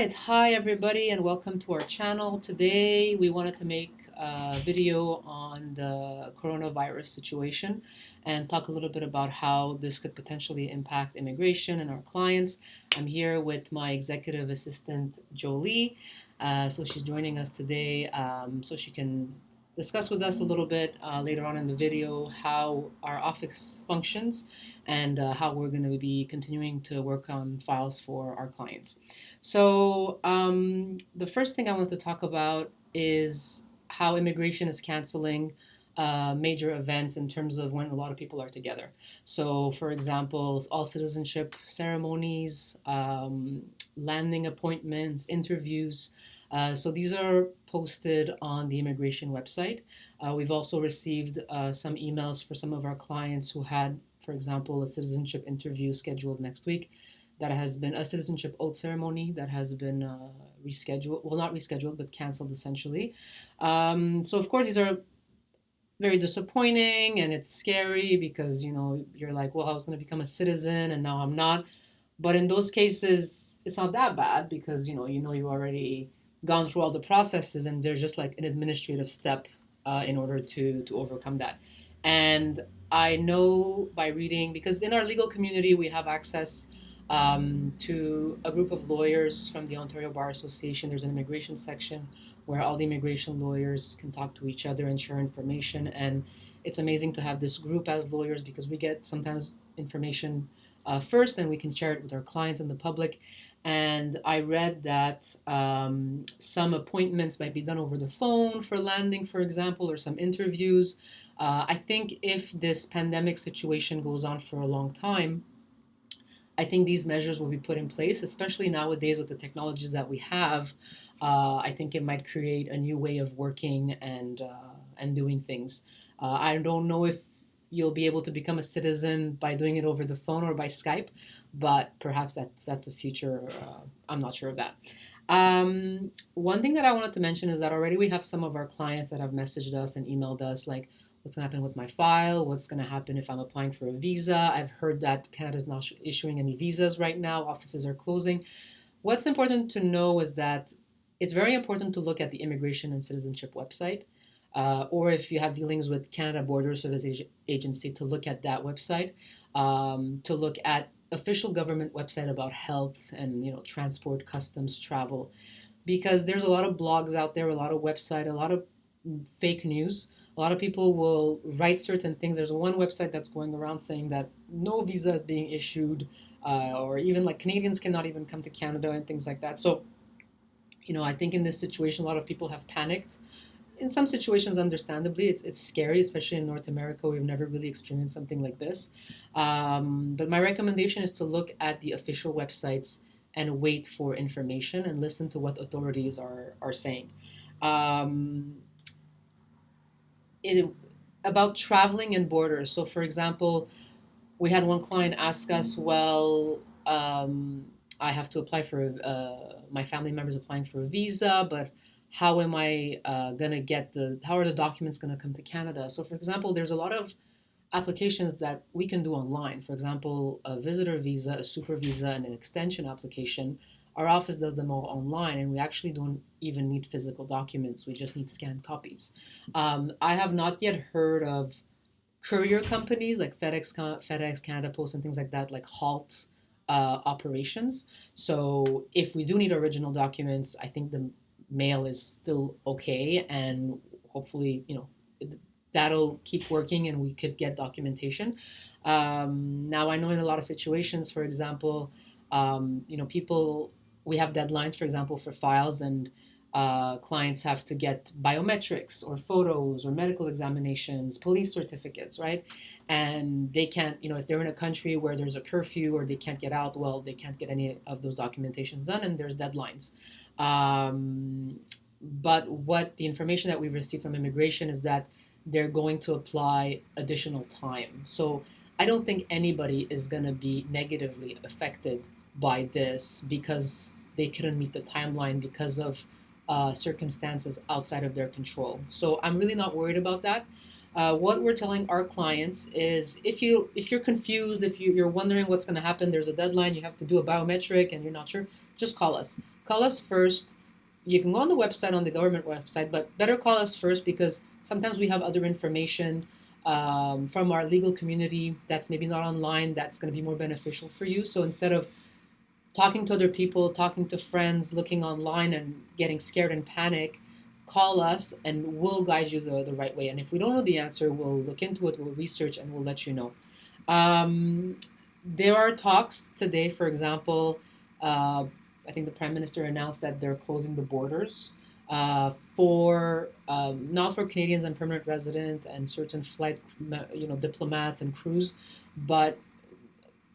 Hi everybody and welcome to our channel. Today we wanted to make a video on the coronavirus situation and talk a little bit about how this could potentially impact immigration and our clients. I'm here with my executive assistant Jolie. Uh, so she's joining us today um, so she can discuss with us a little bit uh, later on in the video how our office functions and uh, how we're going to be continuing to work on files for our clients. So um, the first thing I want to talk about is how immigration is canceling uh, major events in terms of when a lot of people are together. So for example, all citizenship ceremonies, um, landing appointments, interviews, uh, so these are posted on the immigration website. Uh, we've also received uh, some emails for some of our clients who had, for example, a citizenship interview scheduled next week that has been a citizenship oath ceremony that has been uh, rescheduled, well not rescheduled, but canceled essentially. Um, so of course these are very disappointing and it's scary because you know you're like well I was going to become a citizen and now I'm not but in those cases it's not that bad because you know you know you already gone through all the processes and there's just like an administrative step uh, in order to to overcome that. And i know by reading because in our legal community we have access um, to a group of lawyers from the ontario bar association. There's an immigration section where all the immigration lawyers can talk to each other and share information. And it's amazing to have this group as lawyers because we get sometimes information uh, first and we can share it with our clients and the public and I read that um, some appointments might be done over the phone for landing, for example, or some interviews. Uh, I think if this pandemic situation goes on for a long time, I think these measures will be put in place, especially nowadays with the technologies that we have. Uh, I think it might create a new way of working and uh, and doing things. Uh, I don't know if you'll be able to become a citizen by doing it over the phone or by Skype, but perhaps that's that's the future. Uh, I'm not sure of that. Um, one thing that I wanted to mention is that already we have some of our clients that have messaged us and emailed us like, what's going to happen with my file? What's going to happen if I'm applying for a visa? I've heard that Canada is not issuing any visas right now. Offices are closing. What's important to know is that it's very important to look at the Immigration and Citizenship website uh, or if you have dealings with Canada Border Service Agency to look at that website, um, to look at official government website about health and you know transport, customs, travel, because there's a lot of blogs out there, a lot of website, a lot of fake news. A lot of people will write certain things. There's one website that's going around saying that no visa is being issued, uh, or even like Canadians cannot even come to Canada and things like that. So, you know, I think in this situation, a lot of people have panicked in some situations, understandably, it's, it's scary, especially in North America. We've never really experienced something like this. Um, but my recommendation is to look at the official websites and wait for information and listen to what authorities are, are saying. Um, it, about traveling and borders. So, for example, we had one client ask us, well, um, I have to apply for, uh, my family member's applying for a visa, but how am I uh, going to get the, how are the documents going to come to Canada? So for example, there's a lot of applications that we can do online. For example, a visitor visa, a super visa, and an extension application. Our office does them all online, and we actually don't even need physical documents. We just need scanned copies. Um, I have not yet heard of courier companies like FedEx, FedEx, Canada Post, and things like that, like halt uh, operations. So if we do need original documents, I think the mail is still okay and hopefully you know that'll keep working and we could get documentation. Um, now i know in a lot of situations for example um, you know people we have deadlines for example for files and uh, clients have to get biometrics or photos or medical examinations, police certificates, right? And they can't, you know, if they're in a country where there's a curfew or they can't get out, well, they can't get any of those documentations done and there's deadlines. Um, but what the information that we've received from immigration is that they're going to apply additional time. So I don't think anybody is going to be negatively affected by this because they couldn't meet the timeline because of uh, circumstances outside of their control. So I'm really not worried about that. Uh, what we're telling our clients is if you if you're confused, if you, you're wondering what's going to happen, there's a deadline, you have to do a biometric, and you're not sure, just call us. Call us first. You can go on the website on the government website, but better call us first because sometimes we have other information um, from our legal community that's maybe not online that's going to be more beneficial for you. So instead of talking to other people, talking to friends, looking online and getting scared and panic, call us and we'll guide you the, the right way. And if we don't know the answer, we'll look into it, we'll research, and we'll let you know. Um, there are talks today, for example, uh, I think the Prime Minister announced that they're closing the borders uh, for um, not for Canadians and permanent resident and certain flight, you know, diplomats and crews, but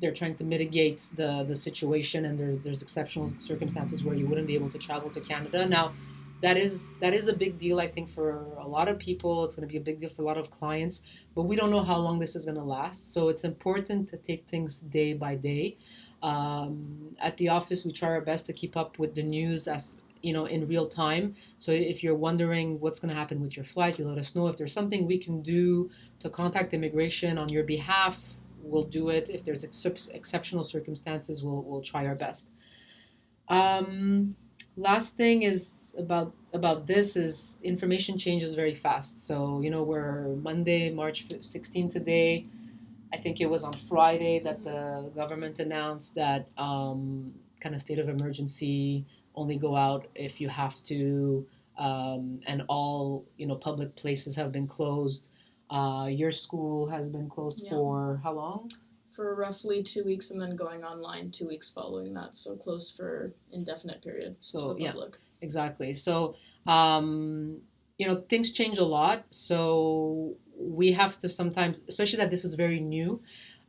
they're trying to mitigate the the situation and there's there's exceptional circumstances where you wouldn't be able to travel to Canada. Now, that is that is a big deal I think for a lot of people. It's going to be a big deal for a lot of clients, but we don't know how long this is going to last. So it's important to take things day by day. Um, at the office, we try our best to keep up with the news as you know in real time. So if you're wondering what's going to happen with your flight, you let us know. If there's something we can do to contact immigration on your behalf, we'll do it. If there's ex- exceptional circumstances, we'll, we'll try our best. Um, last thing is about about this is information changes very fast. So you know we're Monday, March 16 today. I think it was on Friday that the government announced that um, kind of state of emergency only go out if you have to, um, and all you know public places have been closed. Uh, your school has been closed Yeah. for how long? for roughly two weeks and then going online two weeks following that, so closed for indefinite period So yeah, public. exactly. So um, you know things change a lot. So we have to sometimes, especially that this is very new.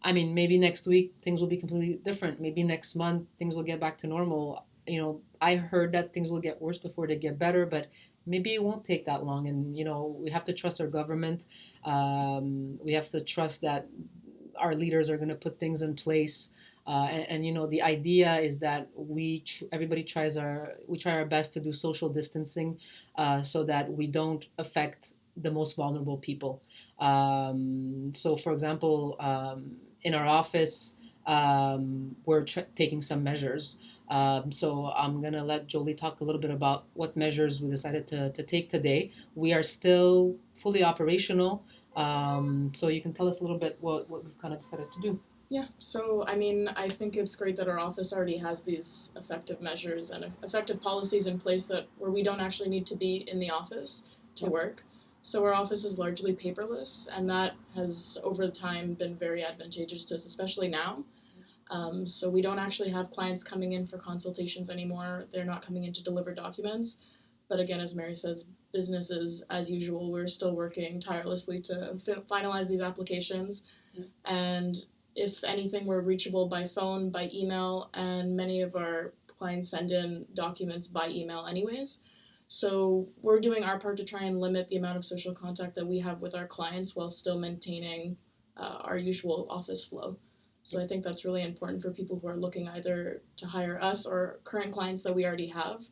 I mean, maybe next week things will be completely different. Maybe next month things will get back to normal. You know, I heard that things will get worse before they get better, but maybe it won't take that long. And you know, we have to trust our government. Um, we have to trust that our leaders are going to put things in place. Uh, and, and you know the idea is that we tr- everybody tries our we try our best to do social distancing uh, so that we don't affect the most vulnerable people. Um, so, for example, um, in our office, um, we're taking some measures. Um, so I'm gonna let Jolie talk a little bit about what measures we decided to, to take today. We are still fully operational. Um, so you can tell us a little bit what, what we've kind of decided to do. Yeah, so I mean, I think it's great that our office already has these effective measures and effective policies in place that where we don't actually need to be in the office to Yep. work. So our office is largely paperless, and that has over time been very advantageous to us, especially now. Um, so we don't actually have clients coming in for consultations anymore. They're not coming in to deliver documents. But again, as Mary says, businesses as usual, we're still working tirelessly to fi- finalize these applications. Yeah. And if anything, we're reachable by phone, by email, and many of our clients send in documents by email, anyways. So we're doing our part to try and limit the amount of social contact that we have with our clients while still maintaining uh, our usual office flow. So I think that's really important for people who are looking either to hire us or current clients that we already have,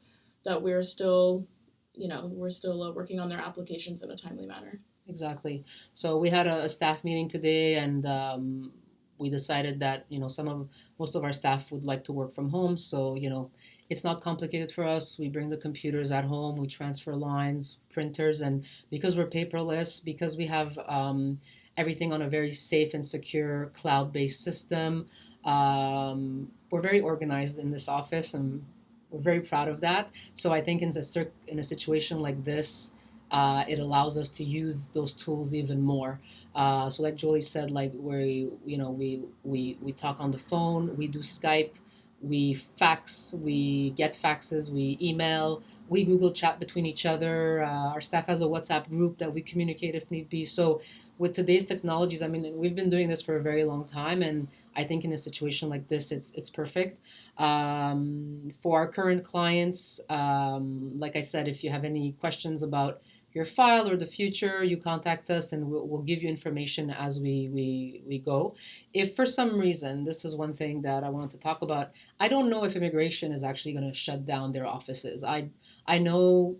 that we're still, you know, we're still uh, working on their applications in a timely manner. Exactly. So we had a, a staff meeting today, and um, we decided that you know some of most of our staff would like to work from home. So you know it's not complicated for us. We bring the computers at home, we transfer lines, printers, and because we're paperless, because we have um, everything on a very safe and secure cloud-based system, um, we're very organized in this office, and we're very proud of that. So I think in a in a situation like this uh, it allows us to use those tools even more. Uh, so like Jolie said, like we you know we we we talk on the phone, we do Skype, we fax, we get faxes, we email, we Google chat between each other. Uh, our staff has a WhatsApp group that we communicate if need be. So with today's technologies, I mean, we've been doing this for a very long time, and I think in a situation like this, it's it's perfect. Um, for our current clients, um, like I said, if you have any questions about your file or the future, you contact us and we'll, we'll give you information as we, we, we go. If for some reason, this is one thing that I wanted to talk about, I don't know if immigration is actually going to shut down their offices. I, I know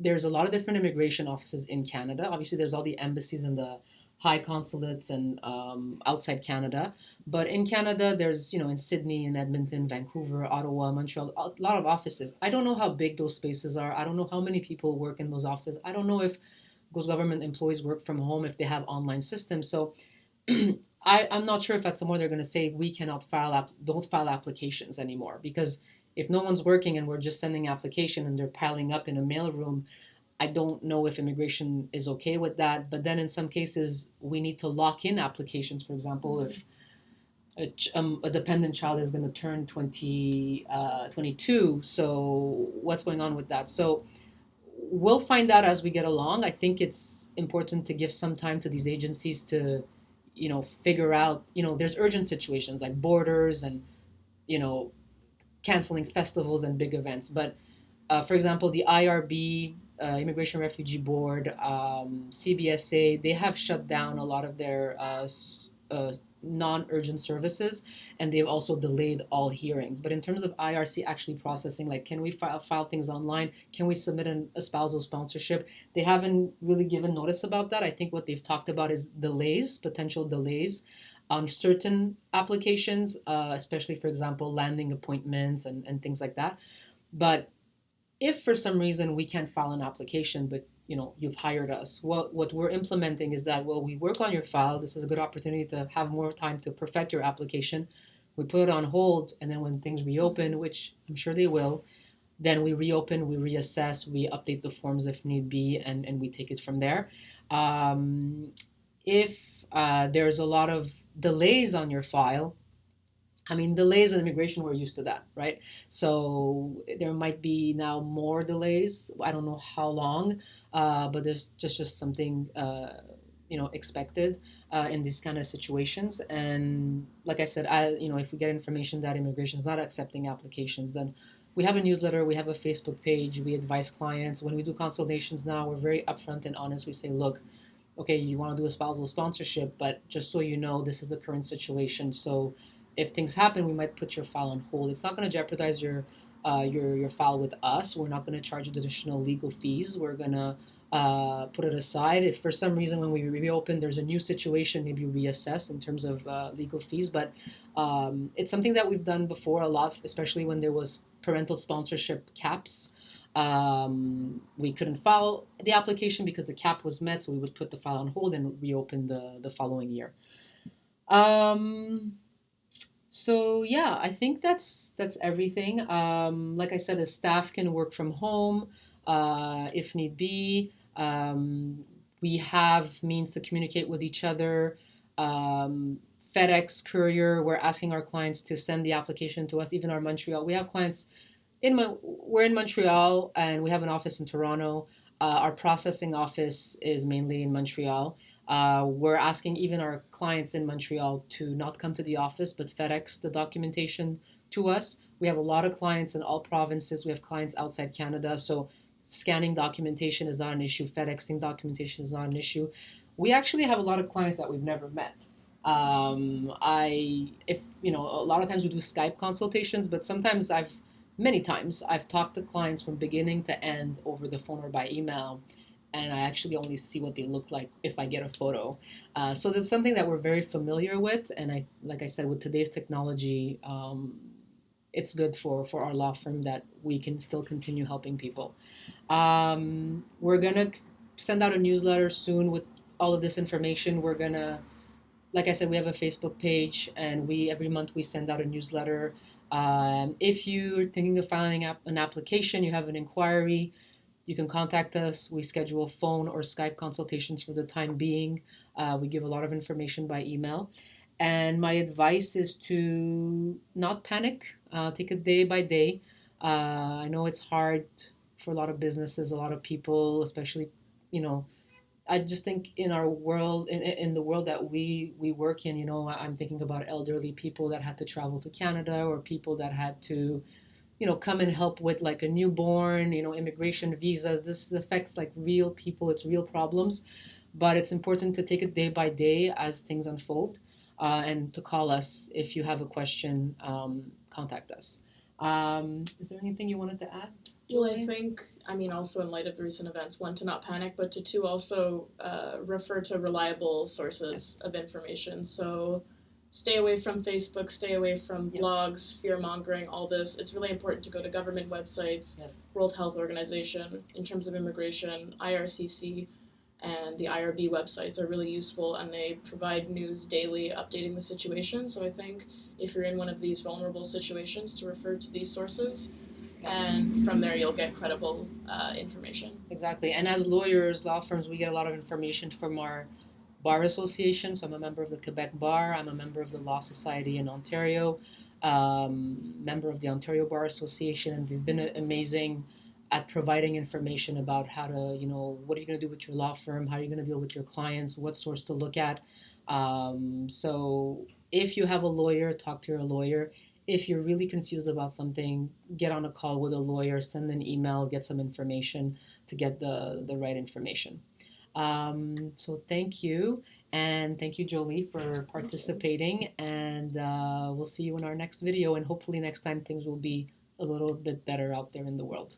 there's a lot of different immigration offices in Canada. Obviously, there's all the embassies and the high consulates and um, outside Canada. But in Canada, there's, you know, in Sydney, in Edmonton, Vancouver, Ottawa, Montreal, a lot of offices. I don't know how big those spaces are. I don't know how many people work in those offices. I don't know if those government employees work from home, if they have online systems. So I, I'm not sure if at somewhere they're going to say we cannot file, app, don't file applications anymore. Because if no one's working and we're just sending application and they're piling up in a mailroom, I don't know if immigration is okay with that. But then in some cases, we need to lock in applications. For example, mm-hmm. if a, um, a, dependent child is going to turn 20, uh, 22, so what's going on with that? So we'll find out as we get along. I think it's important to give some time to these agencies to, you know, figure out, you know, there's urgent situations like borders and, you know, canceling festivals and big events. But uh, for example, the IRB uh, Immigration Refugee Board, um, CBSA, they have shut down a lot of their uh, uh, non-urgent services and they've also delayed all hearings. But in terms of irc actually processing like can we file, file things online? Can we submit an, spousal sponsorship? They haven't really given notice about that. I think what they've talked about is delays potential delays on certain applications uh, especially for example landing appointments and, and things like that. But if for some reason we can't file an application, but you know you've hired us, what what we're implementing is that well we work on your file. This is a good opportunity to have more time to perfect your application. We put it on hold, and then when things reopen, which I'm sure they will, then we reopen, we reassess, we update the forms if need be, and and we take it from there. Um, if uh, there's a lot of delays on your file, I mean, delays in immigration, we're used to that, right? So there might be now more delays. I don't know how long, uh, but there's just just something uh, you know expected uh, in these kind of situations. And like I said, I you know if we get information that immigration is not accepting applications, then we have a newsletter, we have a Facebook page, we advise clients. When we do consultations now, we're very upfront and honest. We say, look, okay, you want to do a spousal sponsorship, but just so you know, this is the current situation. So if things happen, we might put your file on hold. It's not going to jeopardize your uh, your your file with us. We're not going to charge you additional legal fees. We're going to uh, put it aside. If for some reason when we reopen there's a new situation, maybe reassess in terms of uh, legal fees. But um, it's something that we've done before a lot, especially when there was parental sponsorship caps. Um, we couldn't file the application because the cap was met, so we would put the file on hold and reopen the, the following year. Um, so yeah, I think that's that's everything. Um, like I said, the staff can work from home uh, if need be. Um, we have means to communicate with each other. Um, FedEx courier, we're asking our clients to send the application to us. Even our Montreal, we have clients in we're in Montreal and we have an office in Toronto. Uh, our processing office is mainly in Montreal. Uh, we're asking even our clients in Montreal to not come to the office, but FedEx the documentation to us. We have a lot of clients in all provinces. We have clients outside Canada, so scanning documentation is not an issue. FedExing documentation is not an issue. We actually have a lot of clients that we've never met. Um, I, if you know, a lot of times we do Skype consultations, but sometimes I've, many times, I've talked to clients from beginning to end over the phone or by email and I actually only see what they look like if I get a photo. Uh, so that's something that we're very familiar with, and I, like I said, with today's technology, um, it's good for for our law firm that we can still continue helping people. Um, we're gonna send out a newsletter soon with all of this information. We're gonna, like I said, we have a Facebook page, and we every month we send out a newsletter. Um, if you're thinking of filing an application, you have an inquiry you can contact us. We schedule phone or Skype consultations for the time being. Uh, we give a lot of information by email. And my advice is to not panic, uh, take it day by day. Uh, I know it's hard for a lot of businesses, a lot of people, especially, you know, I just think in our world, in, in the world that we, we work in, you know, I'm thinking about elderly people that had to travel to Canada or people that had to, you know, come and help with like a newborn, you know, immigration visas. This affects like real people, it's real problems. But it's important to take it day by day as things unfold uh, and to call us if you have a question, um, contact us. Um, is there anything you wanted to add? Well, I think, I mean, also in light of the recent events, one, to not panic, but to two, also uh, refer to reliable sources of information. So stay away from Facebook, stay away from Yep. blogs, fear mongering, all this. It's really important to go to government websites, Yes. World Health Organization, in terms of immigration, IRCC, and the IRB websites are really useful and they provide news daily updating the situation. So I think if you're in one of these vulnerable situations, to refer to these sources and from there you'll get credible uh, information. Exactly. And as lawyers, law firms, we get a lot of information from our bar association. So I'm a member of the Quebec Bar. I'm a member of the Law Society in Ontario, um, member of the Ontario Bar Association, and they've been amazing at providing information about how to, you know, what are you going to do with your law firm? How are you going to deal with your clients? What source to look at? Um, so if you have a lawyer, talk to your lawyer. If you're really confused about something, get on a call with a lawyer, send an email, get some information to get the, the right information. Um, so thank you. And thank you, Jolie, for participating. And uh, we'll see you in our next video. And hopefully, next time things will be a little bit better out there in the world.